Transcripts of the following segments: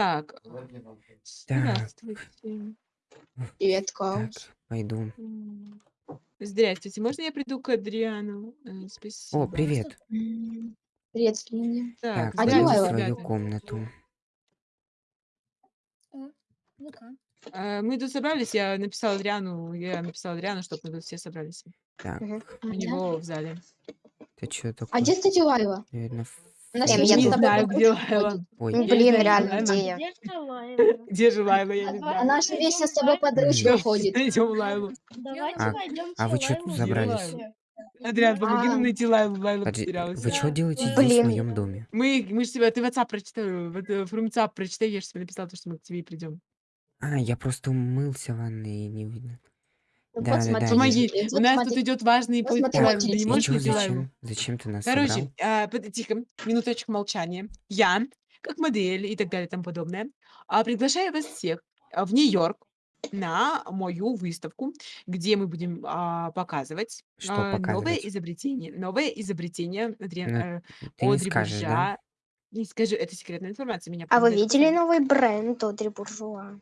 Так, Так, здравствуйте. Привет, так, Клаус. пойду. М, Здравствуйте, можно я приду к Адриану? Э, О, Спасибо. привет. М, Привет, Слинди. Так, Так, А в здравствуйте, Лайла? свою ребята. комнату. Ну-ка. А, Мы тут собрались, я написала Адриану, я написала Адриану, чтобы мы тут все собрались. Так, Мгм. У него в зале. это что А такое? где, кстати, Лайла? Наверное, На в- встрече Я с не тобой знаю, где Лайла. Ой, Ну, Я не блин, знаю, реально, Лайла. где я? Где же Лайла? Где же Лайла, я не знаю. Она же вечно с тобой под ручку ходит. Найдем Лайлу. Давайте А- найдем а вы чё тут забрались? Адриан, помоги А. нам найти Лайлу, Лайла подожди, потерялась. вы что Да. делаете здесь, в Блин. моем доме? Мы, мы же тебя, ты в WhatsApp прочитай, в, это, в WhatsApp прочитай, я же тебе написала, то, что мы к тебе придем. А, я просто умылся в ванной и не видно. Ну, Да, Вот да, да, смотрите, Помоги, э, у вот нас тут идет важный Вот не можешь чё, найти Лайлу? зачем? Зачем ты нас Короче, собрал? а, под- тихо, минуточку молчания. Я, как модель и так далее и тому подобное, а, приглашаю вас всех а, в Нью-Йорк на мою выставку, где мы будем а, показывать Что а, новое показывать? изобретение. Новое изобретение Адриан- Ну, э, Ты не Одри скажешь, да? Не скажу, это секретная информация. Меня А вы видели новый бренд Одри Буржуа?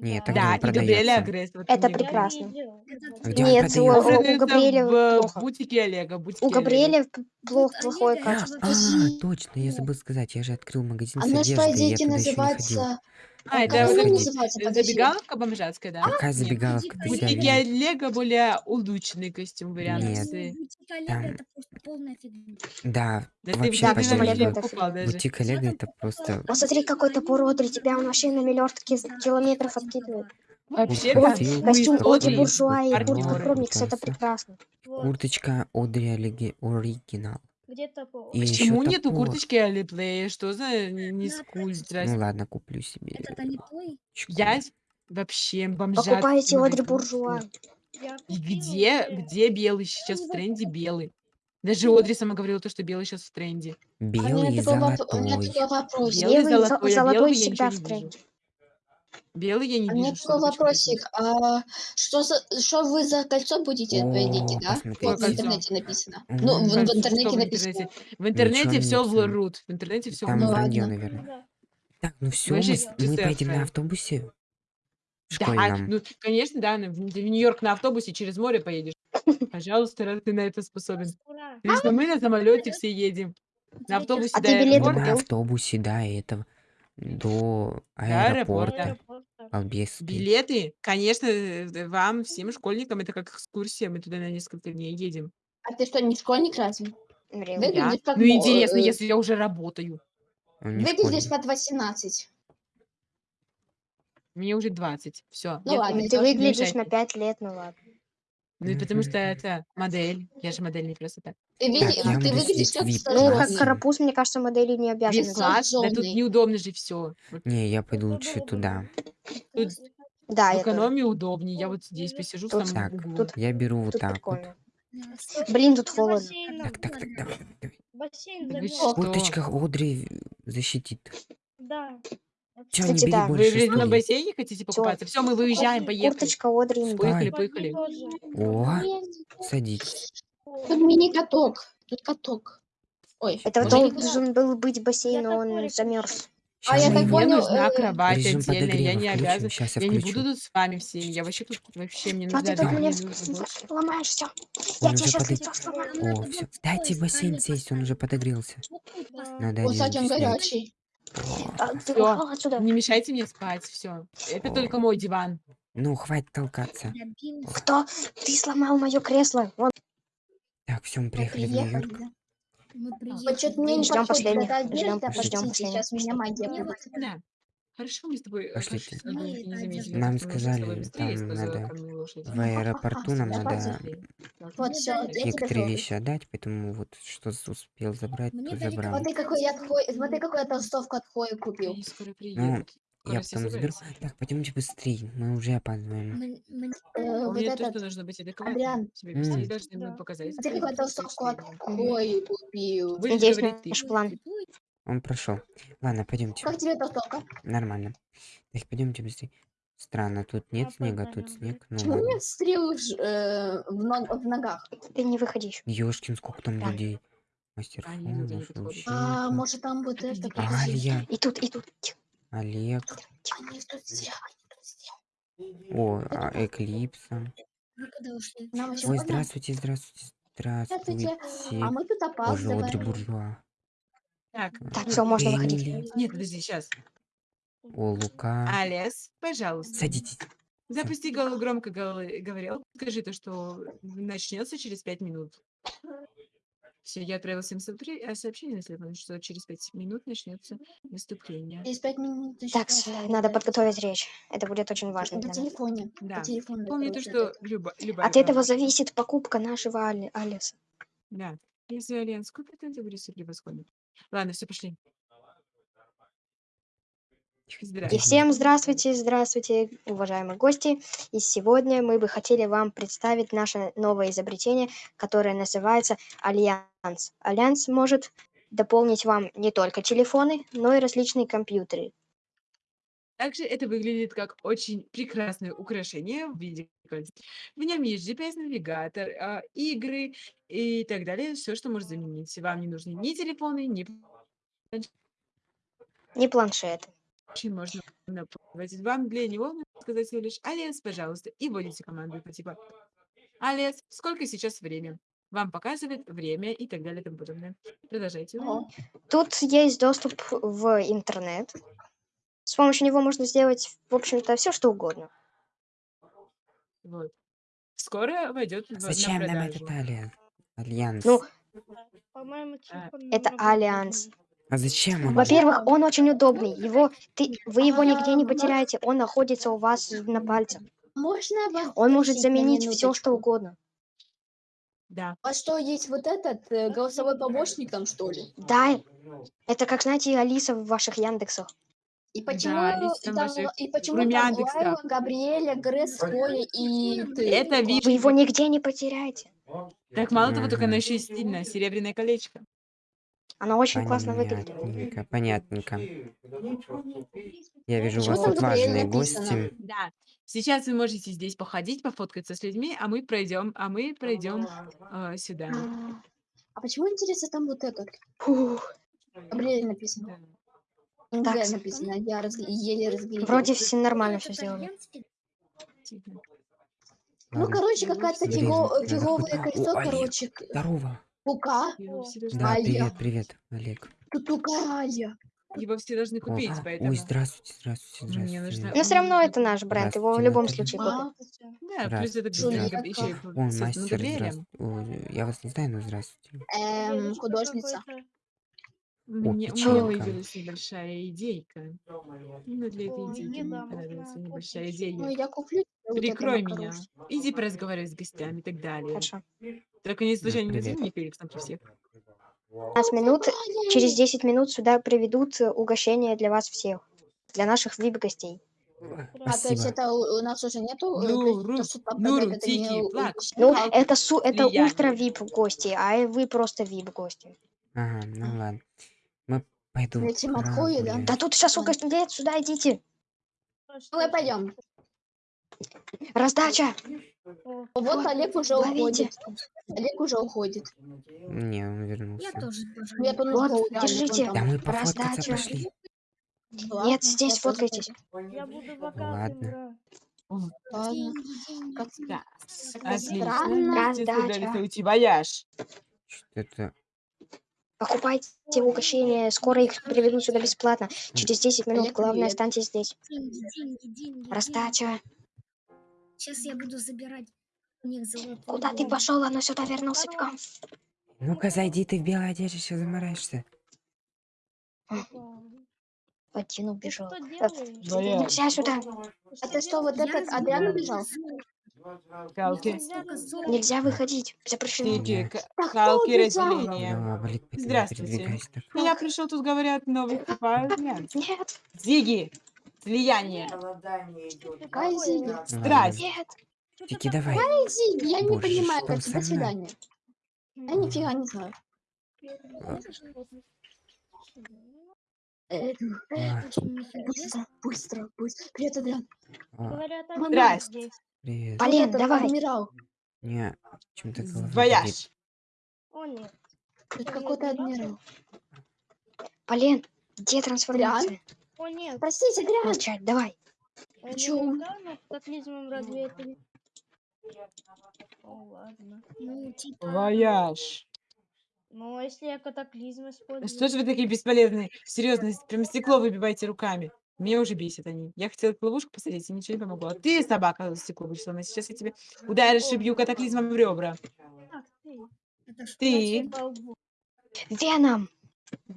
Нет, Да. а где Да, и Габриэля продается? Агресс. вот Это прекрасно. А где он Нет, Он у, продается? у Габриэля в плохо. бутике Олега. Бутике У. Габриэля п- плох, Тут плохое А, качество. а, точно, я забыл сказать, я же открыл магазин с же, по одеждой, я туда еще не ходил. Называется... А, это Как вот? Подожди. забегаловка бомжатская, да? Какая Нет. забегаловка, ты себя Бутики видел? Олега более улучшенный костюм Нет. вариации. Бутик Олега Там- это просто полная фигня. Да, Да ты, вообще да, ты Бутик Олега это покупал даже. Бутик Олега это просто... Посмотри, какой топор Одри, тебя он вообще на миллиардки километров откидывает. Вообще, да, ты, Костюм какой Одри Одри Буржуа и куртка Промикс, это Прекрасно. прекрасно. Вот. Курточка Одри Олеги Оригинал. Где-то по... И еще Почему нету топор. курточки Алиплея? Что за скуль? Ну Здрасте. ладно, куплю себе. Это не твой? очко. Я вообще бомжатский Покупайте Одри магазин. Буржуа. И где, где белый сейчас в тренде? Белый. Даже Одри сама говорила, то, что белый сейчас в тренде. А Белый и такой, воп- у меня золотой. такой вопрос. Белый, Белый, зо- золотой, а золотой я всегда в тренде. Белый я не А у меня вижу. такой вопросик. А что, за, что вы за кольцо будете О, проводить, да? посмотрите. Вот в интернете написано. Мгм. Ну, в, в интернете написано. интернете? В интернете не все врут. В интернете все Там Ну врут. вранье, ладно. наверное. Да. Так, ну все, Мы мы, поедем на автобусе Да, школьном. ну, конечно, да, в в Нью-Йорк на автобусе через море поедешь. Пожалуйста, раз ты на это способен. Лично мы на самолете все едем. На автобусе А до ты билеты Ну, аэропорта. на автобусе до этого, до аэропорта. аэропорта. Билеты, конечно, э, вам, всем школьникам, это как экскурсия. Мы туда на несколько дней едем. А ты что, не школьник разве? Выглядишь как Ну, интересно, э, если я уже работаю. Выглядишь под 18. Мне уже 20. Все. Ну ладно, Ты выглядишь на мешайте. 5 лет, ну ладно. Ну, и потому что это модель. Я же модель, не. Ты, Так, види- я ты буду выглядишь сидеть в как VIP Ну, как карапуз, мне кажется, модели не обязаны. Без Класс, да тут неудобно же все. Не, я пойду лучше туда. Тут Да, в я тоже. экономии удобнее. Я вот здесь посижу тут- Так, тут- я беру вот Тут так вот. прикольно. Да. Блин, тут холодно. Так, так, так, давай, давай. Бассейн? Курточка Одри защитит. Да. Все, не Кстати, бери да. Вы больше в- на стульев. бассейне хотите покупаться? Все, мы выезжаем, поехали. Курточка Одри. Поехали, поехали. О, садитесь. Тут мини-каток. Тут каток. Ой. Это Может- должен был быть бассейн, но он замерз. А Щас я так Мне понял, нужна э, кровать режим отдельная, я подогрева не включим. обязан. Сейчас я Я не включу. буду тут с вами всеми. Я вообще тут вообще мне А нужна ты тут мне нужна больше. ломаешь все. Он Я тебе уже сейчас лицо сломаю. О, все. Дайте в бассейн сесть, он уже подогрелся. Надо Вот, один кстати, он горячий. А, Ты Всё. ушел отсюда. Не мешайте мне спать, все. Это только мой диван. Ну, хватит толкаться. Кто? Ты сломал мое кресло. Вон. Так, все, мы приехали в приехали, Нью-Йорк. да. Мы Вот что-то мне не Ждём подходит последних, эта ждём одежда, последних. сейчас меня магия будет. да. Хорошо, мы с тобой э, Пошлите. пошли, чтобы ты не заметили. Нам Мы с тобой сказали, быстрее там используя надо лошадь. В аэропорту нам надо Быстрее. Вот я тебе некоторые вещи отдать, поэтому вот что с- успел забрать, Мне то дали забрал. Смотри, какой я отхой... Смотри, какую я толстовку от Хои купил. Они скоро Ну, приедут. Скоро я все потом заберу. Так, пойдемте быстрее, мы уже опаздываем. Мне- мне- Э, вот Помни то, этот... что нужно быть адекватным. Адриан. Тебе быстрее М. должны показать. Смотри, какую я толстовку от Будешь Хои купил. Надеюсь, говорить ты. наш план. Он прошел. Ладно, пойдемте. Как тебе толстовка? Нормально. Так, пойдемте быстрее. Странно, тут нет снега, тут Опоздаем. снег. Ну Почему у ладно. меня стрелы э, в, ног- в ногах? Ты не выходи еще. Ёшкин, сколько там Да. людей. Мастер А, подходят. А, может там вот это... Подожди. Алья. И тут, и тут. Олег. Они тут все, они тут все. О, а, Эклипса. Еще Ой, здравствуйте, здравствуйте, Здравствуйте. здравствуйте. А мы тут Боже, Одри опаздываем. Буржуа. Так, Так, все, можно выходить. Эмили. Нет, подожди, сейчас. О, Лука. Алес, пожалуйста. Садитесь. Запусти гол- громко гол- говорил. Скажи то, что начнется через пять минут. Все, я отправила всем сообщи- э, сообщение на телефон, что через пять минут начнется выступление. Через пять минут еще Так, с- надо подготовить речь. Это будет очень важно нас. телефоне. Да. По телефону. Помни то, что люба, любая От этого зависит покупка нашего Али- Алиса. Да. Если Альянс купит, это будет превосходно. Ладно, все, пошли. И всем здравствуйте, здравствуйте, уважаемые гости. И сегодня мы бы хотели вам представить наше новое изобретение, которое называется Альянс. Альянс может дополнить вам не только телефоны, но и различные компьютеры. Также это выглядит как очень прекрасное украшение в виде кольца. В нем есть GPS-навигатор, а, игры и так далее. Все, что может заменить. Вам не нужны ни телефоны, ни Не планшеты. очень можно напользоваться. Вам для него нужно сказать всего лишь «Алес, пожалуйста», и вводите команду по типа «Алес, сколько сейчас время?» Вам показывает время и так далее и тому подобное. Продолжайте. Тут есть доступ в интернет. С помощью него можно сделать, в общем-то, все, что угодно. Вот. Скоро войдет в, на Зачем нам продажу. этот альянс? Альянс. Ну, По-моему, А, телефон это намного Альянс. а зачем он? Во-первых, он очень удобный. Его, ты, вы его нигде не потеряете. Он находится у вас на пальце. Можно вас Он может спросить на заменить все, что минуточку? угодно. Да. А что, есть вот этот э, голосовой помощник там, что ли? Да, это как, знаете, Алиса в ваших Яндексах. И почему, Алиса там и почему там. Лайла, Габриэля, Гресс, Коля и ты? Это Класс. вид- Вы его нигде не потеряете. Так мало того, только она еще и стильная. Серебряное колечко. Она очень классно выглядит. Понятненько. Я вижу, у вас тут важные написано? гости. Да. Сейчас вы можете здесь походить, пофоткаться с людьми, а мы пройдем, а мы пройдем э, сюда. А, а почему, интересно, там вот этот? Фух. Габриэль написано. Да. НГ Так. написано, я раз- еле разглядел. Вроде все нормально все сделали. Тихо. Ну, короче, какая-то фиго- фиговое кольцо, О, Олег. короче. Здорово. Должны, Да, привет, привет, Олег. Тут Аля. его все должны О, купить, поэтому... Ой, здравствуйте, здравствуйте, нужно- здравствуйте. Но все равно это наш бренд. Его в любом Наталья. случае купят. А, Да, плюс это еще О, создан мастер, здравствуйте. Я вас не знаю, но здравствуйте. эм, художница. Мне, у меня появилась небольшая идейка. Именно для этой идейки не мне можно небольшая идея. Ну, Прикрой меня. Иди поразговаривай с гостями и так далее. Хорошо. Только не случайно не мне Феликсом при всех. 15 минут. Через 10 минут сюда приведут э, угощение для вас всех. Для наших VIP-гостей. А, то есть это у, нас уже нету? э, Ну, ну, это. Ну, это, су, это ультра VIP гости, а вы просто VIP гости. Ага, ну ладно. Мы пойду этим отхою, да? Да тут сейчас угощение. Нет, сюда идите. Давай пойдем. Раздача. О, Вот Вот, Олег уже ловите. уходит. Олег уже уходит. Не, он вернулся. Я тоже я тут Вот, реально, держите. Да мы пофоткаться Раздача. пошли. Ладно, Нет, здесь фоткайтесь. Я буду в аккаунте Ладно. Ладно. Как деньги. Да. Странно. Отлично. Вместе Раздача. собрались уйти вояж. Покупайте угощения, скоро их приведут сюда бесплатно. Через 10 минут, главное, останьтесь здесь. Деньги, деньги, деньги. Раздача. Сейчас я буду забирать у них золотую Куда ты пошел? Она сюда вернулся бегом. Ну-ка, зайди, ты в белой одежде, сейчас замараешься. Один Ты убежал. что Э, делаешь? Вояж. Нельзя сюда. Это что, вот этот Адриан убежал? Каалки. Золота. Нельзя выходить. Запрещено. Кто Каалки разделения. Здравствуйте. Я пришел, тут говорят, новый альянс. Нет, Зиги. Слияние. Какая Зиги? Страсть. нет. Такое. давай. Какая Зиги? Я не понимаю, до свидания. Я нифига не знаю. Э, нифига. Быстро, быстро, быстро. Привет, Адриан. Говорят, Здрасте. Привет. Полин, этот давай. адмирал. Не, голова болит. Вояж. О, нет. Это какой-то адмирал? Полин, где трансформация? О, нет. Простите, Адриан. Молчать, давай. э, чё? наверняка, но катаклизмом разве это не... О, ладно. Ну, типа... Вояж. Но если я катаклизм использую... Что же вы такие бесполезные? Серьезно, прям стекло выбивайте руками. Меня уже бесит они. Я хотела ловушку посадить, и ничего не помогло. А ты, собака, стекло будешь сломать. Сейчас я тебе ударишь и бью катаклизмом в ребра. Ты. Тебе лбу. Веном.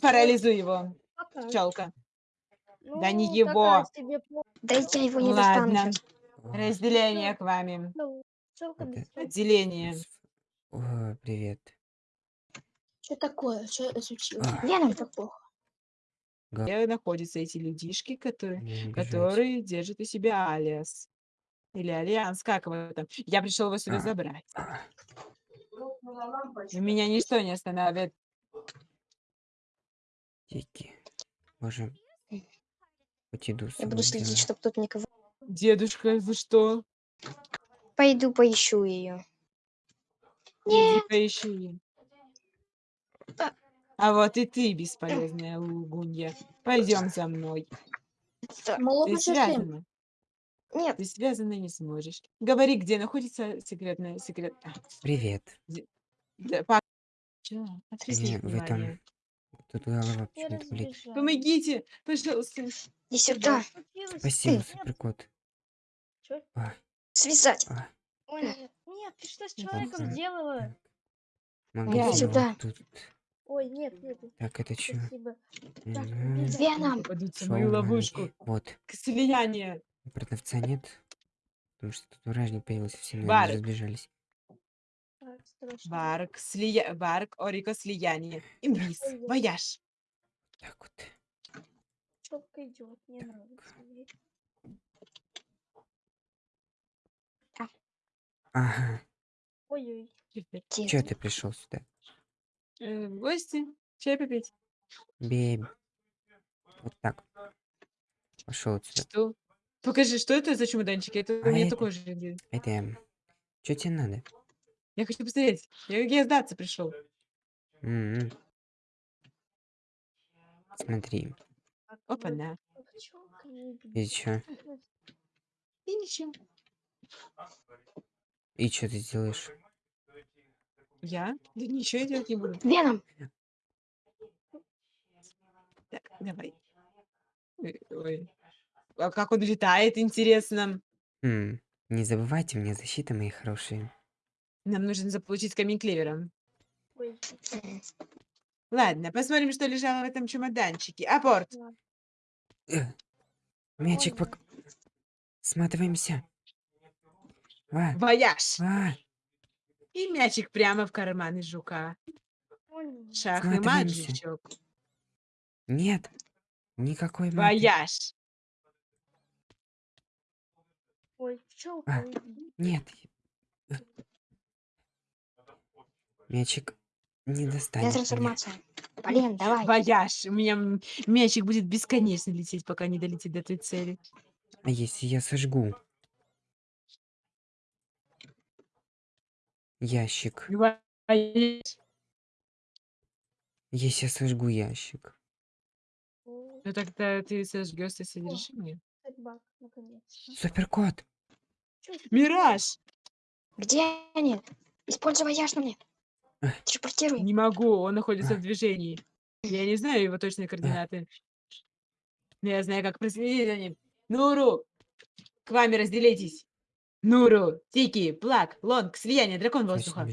парализуй его, пчелка. Ну, Да не такая его. себе по- Да я его не достану Ладно. сейчас. О, Разделение к вами. Ну. Отделение. О, привет. Что такое? Что случилось? А, Веном. Так плохо. Где находятся эти людишки, которые, не которые держат у себя алиас? Или альянс, как его там? Я пришел его сюда А. забрать. Меня ничто не остановит. Тики. С Я буду следить, чтобы тут никого... Дедушка, вы что? Пойду поищу ее. Иди поищи. А. Вот и ты, бесполезная лгунья. Пойдем за мной. Ты связана. Нет, Ты связана не сможешь. Говори, где находится секретная секрет. а, Привет. да, Не, в этом-. Тут голова почему-то болит. Помогите, пожалуйста. иди сюда. Спасибо, суперкот. Чё? А, Связать. а, Ой, нет. Нет, ты что с человеком сделала? Магазин сюда. вот тут. Ой, нет, нет. Так, это что? Спасибо. Так. Веном. Попадутся в мою ловушку. Вот. К слиянию. Продавца нет. Потому что тут вражник появился, все, наверное, разбежались. Так. Барк, слия... Барк, Орико, слияние. Имбис, вояж. Так вот. Пчелка идет, мне нравится. ей. Ага. Ой-ой. Че ты пришел сюда? Э, в гости. Чай попить. Бей. Вот так. Пошел отсюда. Что? Покажи, что это за чемоданчики? Это А у меня это- такой же. Это... Что тебе надо? Я хочу посмотреть. Я, я сдаться пришел. Смотри. Опа-на. вот пчелка не бьёт. И чё? И ничего. И что ты сделаешь? Я? Да ничего я делать не буду. Веном. Так, давай. Ой, ой. А как он летает, интересно. М, Не забывайте, у меня защита, мои хорошие. Нам нужно заполучить камень клевера. Ой, Ладно, посмотрим, что лежало в этом чемоданчике. Апорт. Э, Мячик пок... Сматываемся. А, Вояж. И мячик прямо в карман из жука. ой, Шахмы Сматываемся. маджичок. нет. Никакой маты. Вояж. ой, пчелка, А. уйди. Нет. Мячик не достанет трансформация. Блин, давай. Вояж. У меня м- мячик будет бесконечно лететь, пока не долетит до той цели. А если я сожгу? Ящик. Если я сожгу ящик. Ну тогда ты сожгешь содержимое. собак, наконец. Суперкот! Мираж! Где они? Используй вояж на мне. Телепортируй. Не могу, он находится в движении. Я не знаю его точные координаты. Но я знаю, как проследить за ним. Нуру! К вами разделитесь. Нуру, Тики, Плак, Лонг, Слияние, Дракон Воздуха.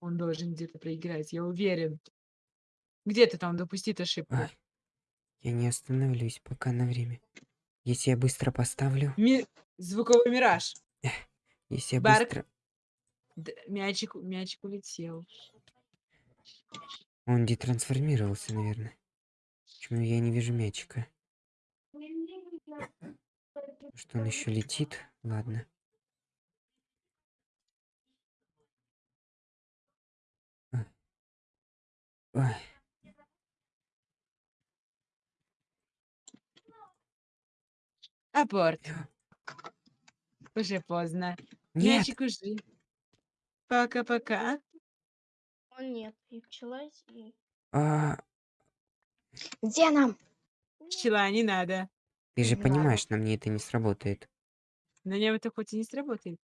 Он должен где-то проиграть, я уверен. Где-то там допустит ошибку. Ай, Я не остановлюсь пока на время. Если я быстро поставлю, Ми- Звуковой мираж. если я Барк. быстро... Д- Мячик, мячик улетел. Он детрансформировался, наверное. Почему я не вижу мячика? Что он еще летит? Ладно. Ой, Апорт. Уже поздно. Нет! Мячик уже. Пока-пока. О, нет, и пчела, и... А, Где нам? Пчела, не надо. Ты же понимаешь, на мне это не сработает. На нем это хоть и не сработает.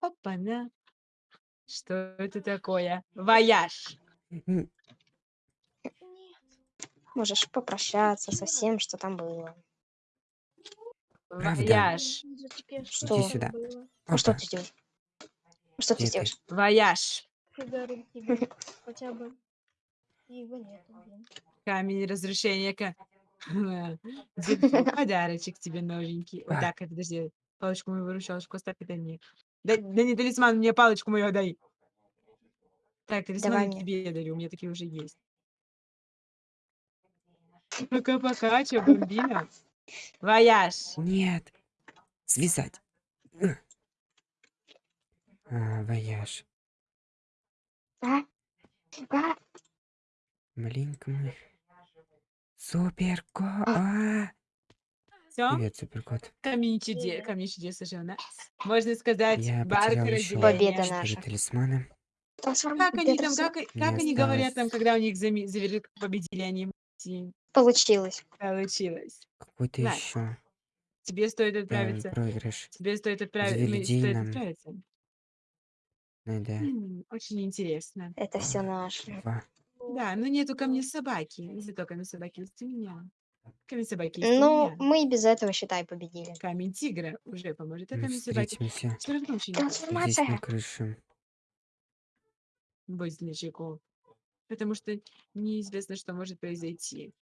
Опа-на. Что это такое? Вояж. Можешь попрощаться со всем, что там было. Правда? Вояж. Что? Иди сюда. Ну что Опа. ты делаешь? Что ты сделаешь? Вояж. Тебе хотя бы. И его. Камень разрушения. ка- Зельфи, Подарочек тебе новенький. Вот так, подожди. Палочку мою выручалочку оставь, это мне. Да, да не талисман, мне палочку мою дай. Так, Давай талисман мне. тебе я дарю, у меня такие уже есть. Пока-пока, чё, бомбина? Вояж. Нет. Связать. А, вояж. А? А? Маленько мы. Суперко. А, Все? Привет, суперкот. Камень чудес, камень чудес уже у нас. Можно сказать, Я потерял еще. Победа наша. талисмана. Как они там, как, как Мне они говорят там, когда у них зами- завер- победили они Получилось. получилось? Какой-то На. еще Тебе стоит отправиться. проигрыш. Тебе стоит отправиться. Стоит нам. отправиться. Надо М, Очень интересно. Это все наше. два. Да, но нету ко мне собаки. Зато камень собаки есть у меня. Камень собаки есть у Ну, меня. мы и без этого, считай, победили. Камень тигра уже поможет. А Мы камень собаки встретимся все равно очень здесь Трансформация. на крыше. быстренько. Потому что неизвестно, что может произойти.